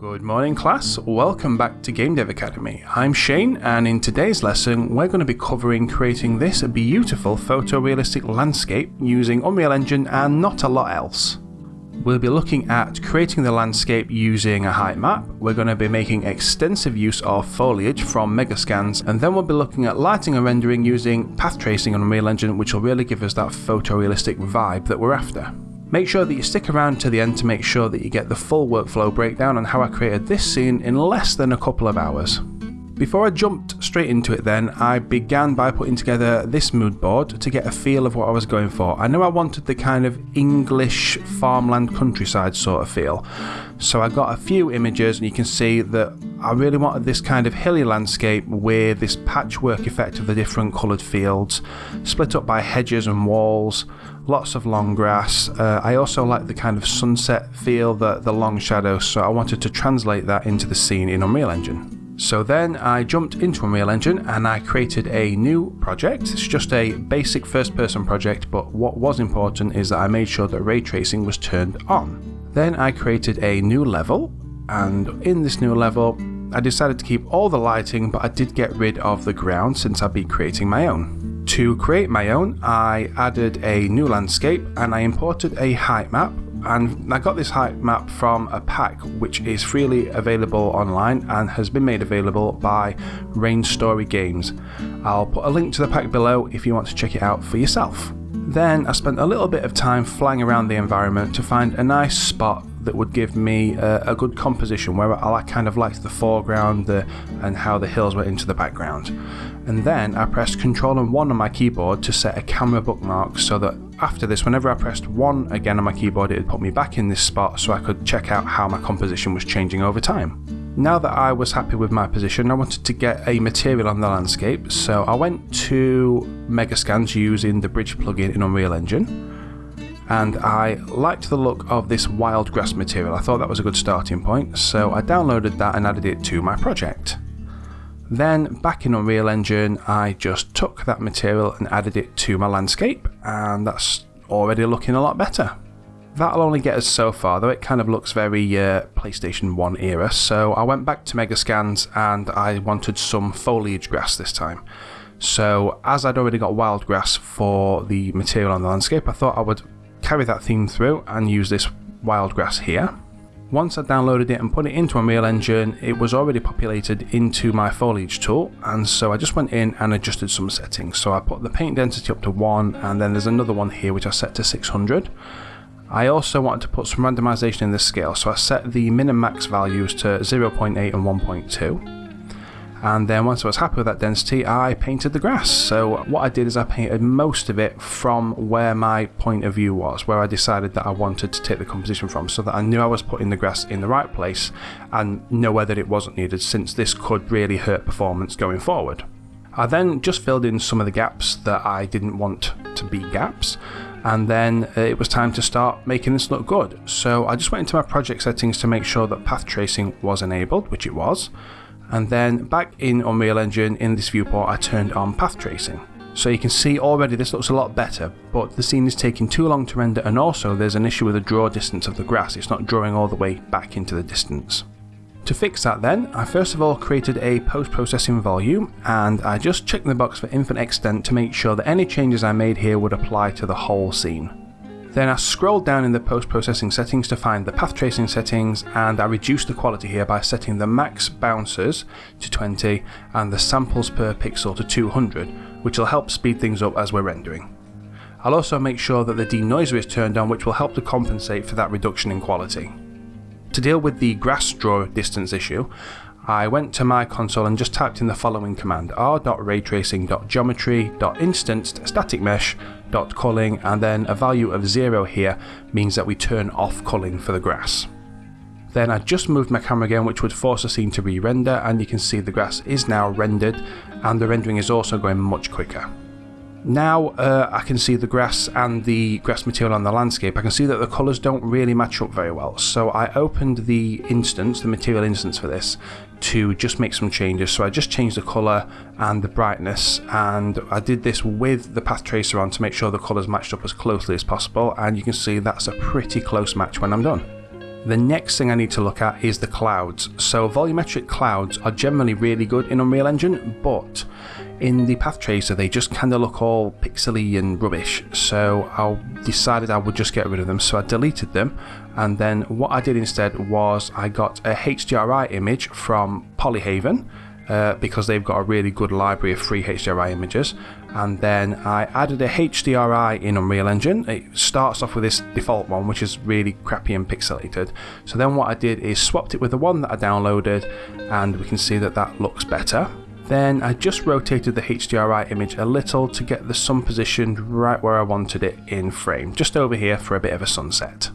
Good morning class, welcome back to Game Dev Academy. I'm Shane and in today's lesson we're going to be covering creating this beautiful photorealistic landscape using Unreal Engine and not a lot else. We'll be looking at creating the landscape using a height map, we're going to be making extensive use of foliage from Megascans, and then we'll be looking at lighting and rendering using path tracing on Unreal Engine which will really give us that photorealistic vibe that we're after. Make sure that you stick around to the end to make sure that you get the full workflow breakdown on how I created this scene in less than a couple of hours. Before I jumped straight into it then, I began by putting together this mood board to get a feel of what I was going for. I knew I wanted the kind of English farmland countryside sort of feel. So I got a few images and you can see that I really wanted this kind of hilly landscape with this patchwork effect of the different coloured fields, split up by hedges and walls, lots of long grass. Uh, I also like the kind of sunset feel, the, the long shadows, so I wanted to translate that into the scene in Unreal Engine. So then I jumped into Unreal Engine and I created a new project. It's just a basic first person project, but what was important is that I made sure that ray tracing was turned on. Then I created a new level, and in this new level, I decided to keep all the lighting, but I did get rid of the ground since I'd be creating my own. To create my own, I added a new landscape and I imported a height map and I got this height map from a pack which is freely available online and has been made available by Rain Story Games. I'll put a link to the pack below if you want to check it out for yourself. Then I spent a little bit of time flying around the environment to find a nice spot that would give me a, a good composition where I kind of liked the foreground the, and how the hills went into the background. And then I pressed Ctrl and 1 on my keyboard to set a camera bookmark so that after this, whenever I pressed 1 again on my keyboard, it would put me back in this spot so I could check out how my composition was changing over time. Now that I was happy with my position, I wanted to get a material on the landscape, so I went to Megascans using the Bridge plugin in Unreal Engine and I liked the look of this wild grass material. I thought that was a good starting point, so I downloaded that and added it to my project. Then back in Unreal Engine, I just took that material and added it to my landscape, and that's already looking a lot better. That'll only get us so far, though it kind of looks very uh, PlayStation 1 era, so I went back to Megascans and I wanted some foliage grass this time. So as I'd already got wild grass for the material on the landscape, I thought I would carry that theme through and use this wild grass here. Once I downloaded it and put it into Unreal Engine, it was already populated into my foliage tool, and so I just went in and adjusted some settings. So I put the paint density up to 1, and then there's another one here which I set to 600. I also wanted to put some randomization in the scale, so I set the min and max values to 0.8 and 1.2 and then once I was happy with that density I painted the grass so what I did is I painted most of it from where my point of view was where I decided that I wanted to take the composition from so that I knew I was putting the grass in the right place and nowhere that it wasn't needed since this could really hurt performance going forward. I then just filled in some of the gaps that I didn't want to be gaps and then uh, it was time to start making this look good. So I just went into my project settings to make sure that path tracing was enabled, which it was and then back in Unreal Engine in this viewport I turned on path tracing. So you can see already this looks a lot better, but the scene is taking too long to render and also there's an issue with the draw distance of the grass, it's not drawing all the way back into the distance. To fix that then, I first of all created a post-processing volume and I just checked the box for infinite extent to make sure that any changes I made here would apply to the whole scene. Then I scrolled down in the post-processing settings to find the path tracing settings and I reduced the quality here by setting the max bouncers to 20 and the samples per pixel to 200 which will help speed things up as we're rendering. I'll also make sure that the denoiser is turned on which will help to compensate for that reduction in quality. To deal with the grass draw distance issue, I went to my console and just typed in the following command r.raytracing.geometry.instanced static mesh dot culling and then a value of 0 here means that we turn off culling for the grass. Then I just moved my camera again which would force the scene to re-render and you can see the grass is now rendered and the rendering is also going much quicker. Now uh, I can see the grass and the grass material on the landscape, I can see that the colours don't really match up very well. So I opened the instance, the material instance for this, to just make some changes. So I just changed the colour and the brightness and I did this with the path tracer on to make sure the colours matched up as closely as possible and you can see that's a pretty close match when I'm done. The next thing I need to look at is the clouds. So volumetric clouds are generally really good in Unreal Engine, but in the Path Tracer they just kind of look all pixely and rubbish. So I decided I would just get rid of them. So I deleted them, and then what I did instead was I got a HDRI image from Polyhaven uh, because they've got a really good library of free HDRI images. And then I added a HDRI in Unreal Engine. It starts off with this default one, which is really crappy and pixelated. So then what I did is swapped it with the one that I downloaded, and we can see that that looks better. Then I just rotated the HDRI image a little to get the sun positioned right where I wanted it in frame, just over here for a bit of a sunset.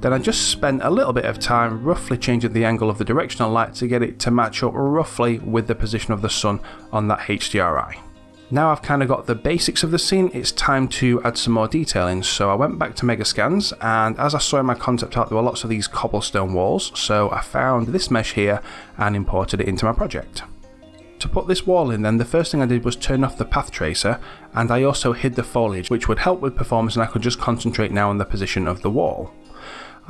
Then I just spent a little bit of time roughly changing the angle of the directional light to get it to match up roughly with the position of the sun on that HDRI. Now I've kind of got the basics of the scene, it's time to add some more detailing. So I went back to Megascans and as I saw in my concept art there were lots of these cobblestone walls, so I found this mesh here and imported it into my project. To put this wall in then, the first thing I did was turn off the path tracer and I also hid the foliage which would help with performance and I could just concentrate now on the position of the wall.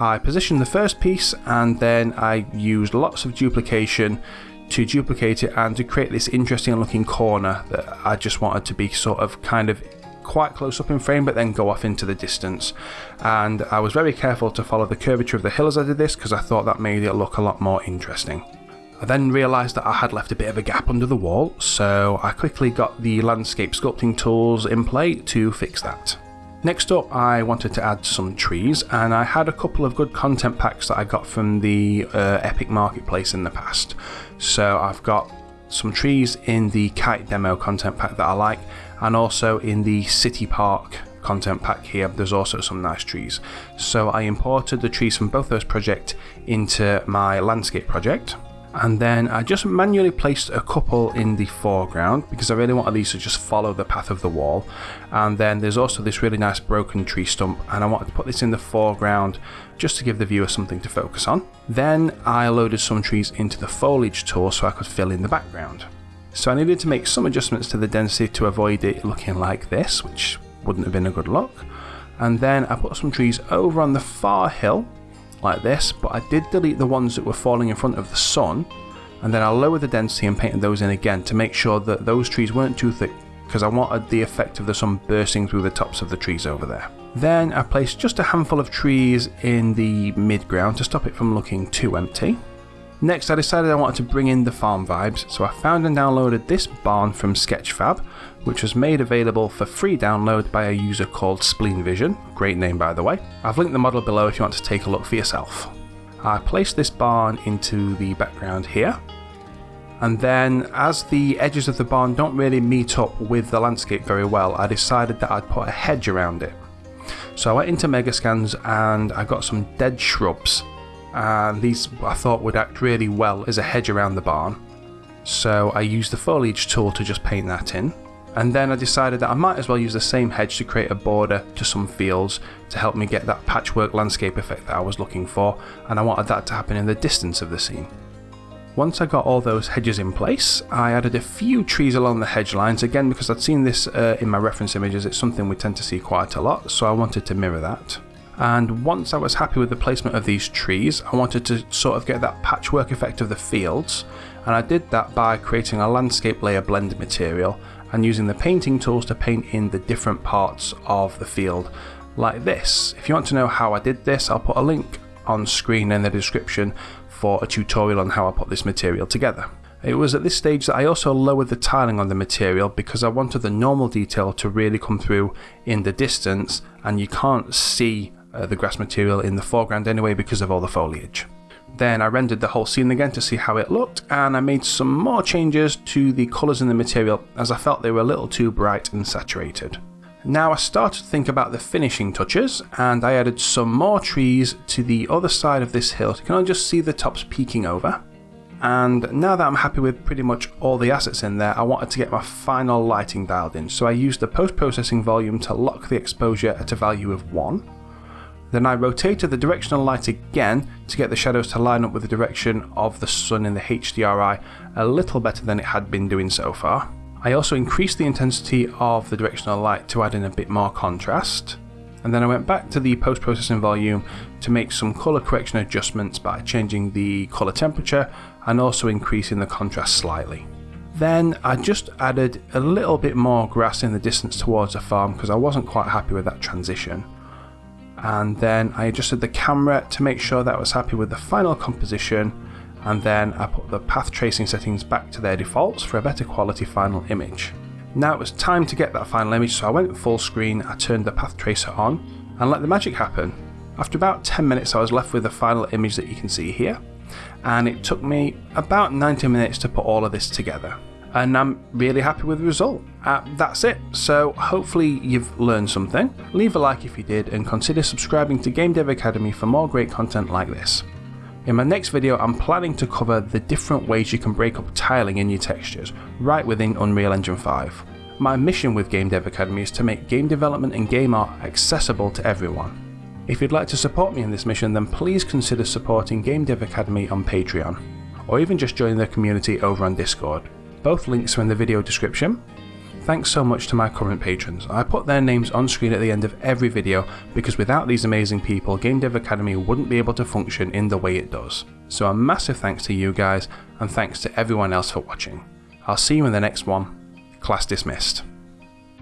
I positioned the first piece and then I used lots of duplication to duplicate it and to create this interesting looking corner that I just wanted to be sort of kind of quite close up in frame but then go off into the distance and I was very careful to follow the curvature of the hill as I did this because I thought that made it look a lot more interesting. I then realised that I had left a bit of a gap under the wall so I quickly got the landscape sculpting tools in play to fix that. Next up I wanted to add some trees and I had a couple of good content packs that I got from the uh, Epic Marketplace in the past. So I've got some trees in the kite demo content pack that I like and also in the city park content pack here there's also some nice trees. So I imported the trees from both those projects into my landscape project and then I just manually placed a couple in the foreground because I really wanted these to just follow the path of the wall and then there's also this really nice broken tree stump and I wanted to put this in the foreground just to give the viewer something to focus on. Then I loaded some trees into the foliage tool so I could fill in the background. So I needed to make some adjustments to the density to avoid it looking like this which wouldn't have been a good look and then I put some trees over on the far hill like this, but I did delete the ones that were falling in front of the sun, and then I lowered the density and painted those in again to make sure that those trees weren't too thick because I wanted the effect of the sun bursting through the tops of the trees over there. Then I placed just a handful of trees in the mid-ground to stop it from looking too empty. Next I decided I wanted to bring in the farm vibes, so I found and downloaded this barn from Sketchfab, which was made available for free download by a user called Spleen Vision, great name by the way. I've linked the model below if you want to take a look for yourself. I placed this barn into the background here, and then as the edges of the barn don't really meet up with the landscape very well, I decided that I'd put a hedge around it. So I went into Megascans and I got some dead shrubs and these I thought would act really well as a hedge around the barn. So I used the foliage tool to just paint that in. And then I decided that I might as well use the same hedge to create a border to some fields to help me get that patchwork landscape effect that I was looking for and I wanted that to happen in the distance of the scene. Once I got all those hedges in place, I added a few trees along the hedge lines, again because I'd seen this uh, in my reference images, it's something we tend to see quite a lot, so I wanted to mirror that and once I was happy with the placement of these trees I wanted to sort of get that patchwork effect of the fields and I did that by creating a landscape layer blend material and using the painting tools to paint in the different parts of the field like this. If you want to know how I did this I'll put a link on screen in the description for a tutorial on how I put this material together. It was at this stage that I also lowered the tiling on the material because I wanted the normal detail to really come through in the distance and you can't see uh, the grass material in the foreground anyway because of all the foliage. Then I rendered the whole scene again to see how it looked and I made some more changes to the colours in the material as I felt they were a little too bright and saturated. Now I started to think about the finishing touches and I added some more trees to the other side of this hill. You can just see the tops peeking over. And now that I'm happy with pretty much all the assets in there, I wanted to get my final lighting dialed in. So I used the post-processing volume to lock the exposure at a value of 1 then I rotated the directional light again to get the shadows to line up with the direction of the sun in the HDRI a little better than it had been doing so far. I also increased the intensity of the directional light to add in a bit more contrast. and then I went back to the post-processing volume to make some colour correction adjustments by changing the colour temperature and also increasing the contrast slightly. Then I just added a little bit more grass in the distance towards the farm because I wasn't quite happy with that transition. And then I adjusted the camera to make sure that I was happy with the final composition and then I put the path tracing settings back to their defaults for a better quality final image. Now it was time to get that final image so I went full screen, I turned the path tracer on and let the magic happen. After about 10 minutes I was left with the final image that you can see here and it took me about 90 minutes to put all of this together and I'm really happy with the result. Uh, that's it, so hopefully you've learned something. Leave a like if you did and consider subscribing to Game Dev Academy for more great content like this. In my next video I'm planning to cover the different ways you can break up tiling in your textures right within Unreal Engine 5. My mission with Game Dev Academy is to make game development and game art accessible to everyone. If you'd like to support me in this mission then please consider supporting Game Dev Academy on Patreon, or even just join the community over on Discord. Both links are in the video description, Thanks so much to my current patrons. I put their names on screen at the end of every video because without these amazing people, Game Dev Academy wouldn't be able to function in the way it does. So a massive thanks to you guys and thanks to everyone else for watching. I'll see you in the next one. Class dismissed.